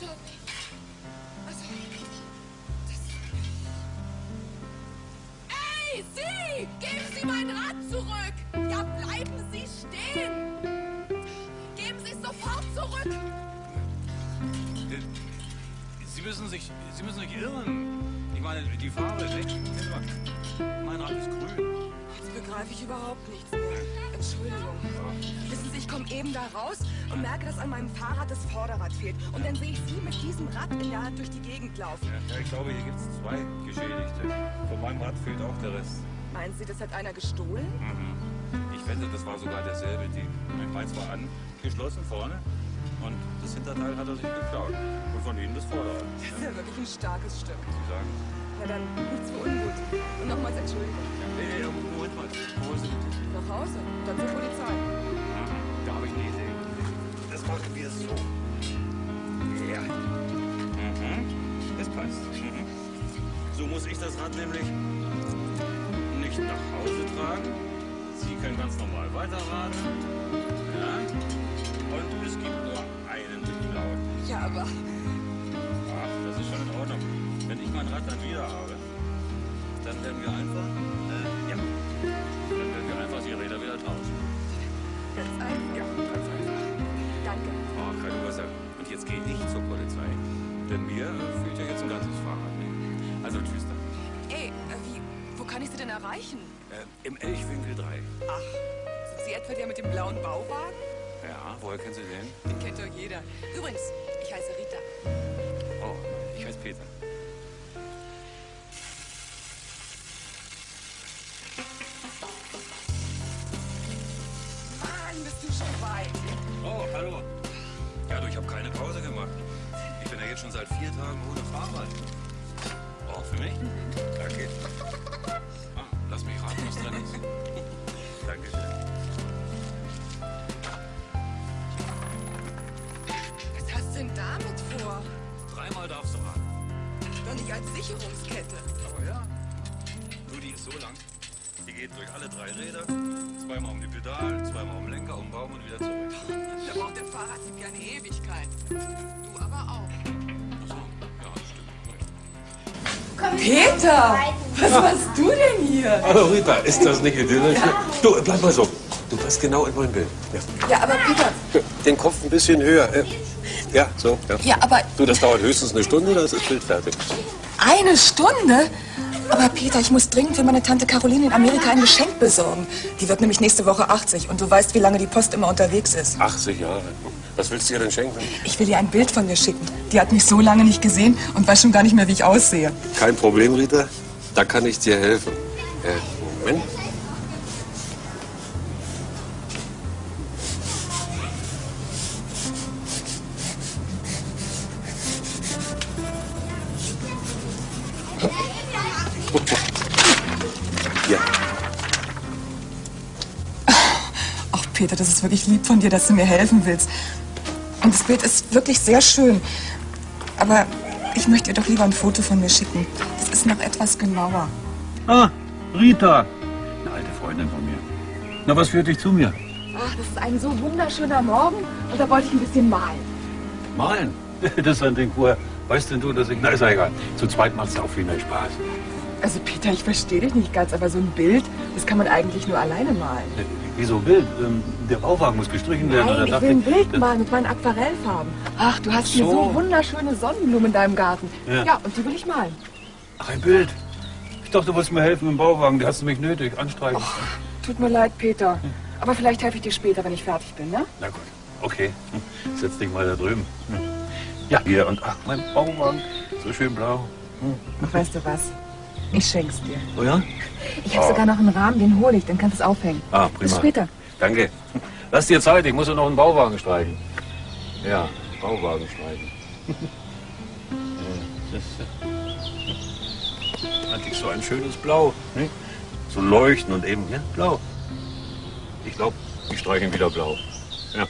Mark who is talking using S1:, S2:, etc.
S1: Ey, Sie! Geben Sie mein Rad zurück! Ja, bleiben Sie stehen! Geben Sie es sofort zurück!
S2: Sie müssen sich, Sie müssen sich irren. Ich meine, die Farbe, ne? mein Rad ist grün.
S1: Jetzt begreife ich überhaupt nichts mehr. Entschuldigung. Wissen Sie, ich komme eben da raus und merke, dass an meinem Fahrrad das Vorderrad fehlt. Und dann sehe ich Sie mit diesem Rad in der Hand durch die Gegend laufen.
S2: Ja, ich glaube, hier gibt es zwei Geschädigte. Von meinem Rad fehlt auch der Rest.
S1: Meinen Sie, das hat einer gestohlen?
S2: Mhm. Ich wette, das war sogar derselbe Dieb. Meins war angeschlossen vorne und das Hinterteil hat er sich geklaut. Und von Ihnen das Vorderrad.
S1: Das ist ja wirklich ein starkes Stück.
S2: Sie sagen?
S1: Na dann, nichts für ungut. Und nochmals Entschuldigung.
S2: Ja, nee, nee, Moment mal. Wo ist?
S1: Nach Hause, dann zur Polizei.
S2: Da habe ich eine Idee. Das machen wir so. Ja. Mhm. Das passt. Mhm. So muss ich das Rad nämlich nicht nach Hause tragen. Sie können ganz normal weiterradeln. Ja. Und es gibt nur einen Klauen.
S1: Ja, aber
S2: mein Rad dann wieder habe, dann werden wir einfach, äh, ja, dann werden wir einfach die Räder wieder tauschen.
S1: ganz einfach.
S2: Ja, ganz einfach.
S1: Danke.
S2: Oh, keine Ursache. Und jetzt gehe ich zur Polizei. Denn mir äh, fehlt ja jetzt ein ganzes Fahrrad. Ne? Also tschüss dann.
S1: Ey, äh, wie, wo kann ich Sie denn erreichen?
S2: Äh, Im Elchwinkel 3.
S1: Ach, sind Sie etwa der mit dem blauen Bauwagen?
S2: Ja, woher kennen Sie den?
S1: Den kennt doch jeder. Übrigens, ich heiße Rita.
S2: Oh, ich heiße Peter. Jetzt schon seit vier Tagen ohne Fahrrad. Oh, für mich? Danke. Ah, lass mich raten, was drin ist. Dankeschön.
S1: Was hast du denn damit vor?
S2: Dreimal darfst du raten.
S1: Doch nicht als Sicherungskette.
S2: Aber ja. Nur die ist so lang. Die geht durch alle drei Räder. Zweimal um die Pedalen, zweimal um den Lenker, um den Baum und wieder zurück.
S1: Da braucht der Fahrradsieb ja eine Ewigkeit. Du aber auch. Peter! Was machst du denn hier?
S3: Hallo Rita, ist das nicht idyllisch? Du, bleib mal so. Du passt genau in mein Bild. Ja.
S1: Ja, aber Peter.
S3: Den Kopf ein bisschen höher. Ja, so. Ja.
S1: Ja, aber
S3: Du, das dauert höchstens eine Stunde, dann ist das Bild fertig.
S1: eine Stunde? Aber Peter, ich muss dringend für meine Tante Caroline in Amerika ein Geschenk besorgen. Die wird nämlich nächste Woche 80 und du weißt, wie lange die Post immer unterwegs ist.
S3: 80 Jahre. Was willst du ihr denn schenken?
S1: Ich will ihr ein Bild von mir schicken. Die hat mich so lange nicht gesehen und weiß schon gar nicht mehr, wie ich aussehe.
S3: Kein Problem, Rita. Da kann ich dir helfen. Äh, Moment. Ja,
S1: Ach, Peter, das ist wirklich lieb von dir, dass du mir helfen willst. Und das Bild ist wirklich sehr schön. Aber ich möchte dir doch lieber ein Foto von mir schicken. Das ist noch etwas genauer.
S4: Ah, Rita. Eine alte Freundin von mir. Na, was führt dich zu mir?
S1: Ach, das ist ein so wunderschöner Morgen und da wollte ich ein bisschen malen.
S4: Malen. Das ist ein Ding, woher weißt denn du, dass ich... Na, ist ja egal. Zu zweit macht's auch viel mehr Spaß.
S1: Also Peter, ich verstehe dich nicht ganz, aber so ein Bild, das kann man eigentlich nur alleine malen.
S4: Äh, Wieso Bild? Ähm, Der Bauwagen muss gestrichen werden.
S1: Nein, ich will ein Bild malen mit meinen Aquarellfarben. Ach, du hast hier
S4: So.
S1: so wunderschöne Sonnenblumen in deinem Garten.
S4: Ja.
S1: Ja, und die will ich malen.
S4: Ach, ein Bild. Ich dachte, du wolltest mir helfen im Bauwagen. Da hast du mich nötig. Anstreichen.
S1: Tut mir leid, Peter. Aber vielleicht helfe ich dir später, wenn ich fertig bin, ne?
S4: Na gut. Okay. Setz dich mal da drüben. Ja, hier. Und ach, mein Bauwagen. So schön blau.
S1: Ach, weißt du was? Ich schenk's dir.
S4: Oh ja?
S1: Ich habe sogar noch einen Rahmen, den hole ich, dann kannst du es aufhängen.
S4: Ah,
S1: Bis
S4: prima.
S1: später.
S4: Danke. Lass dir Zeit, ich muss ja noch einen Bauwagen streichen. Ja, Bauwagen streichen. Das äh, Hatte ich so ein schönes Blau. Ne? So leuchten und eben, ja, blau. Ich glaube, ich streiche ihn wieder blau. Ja.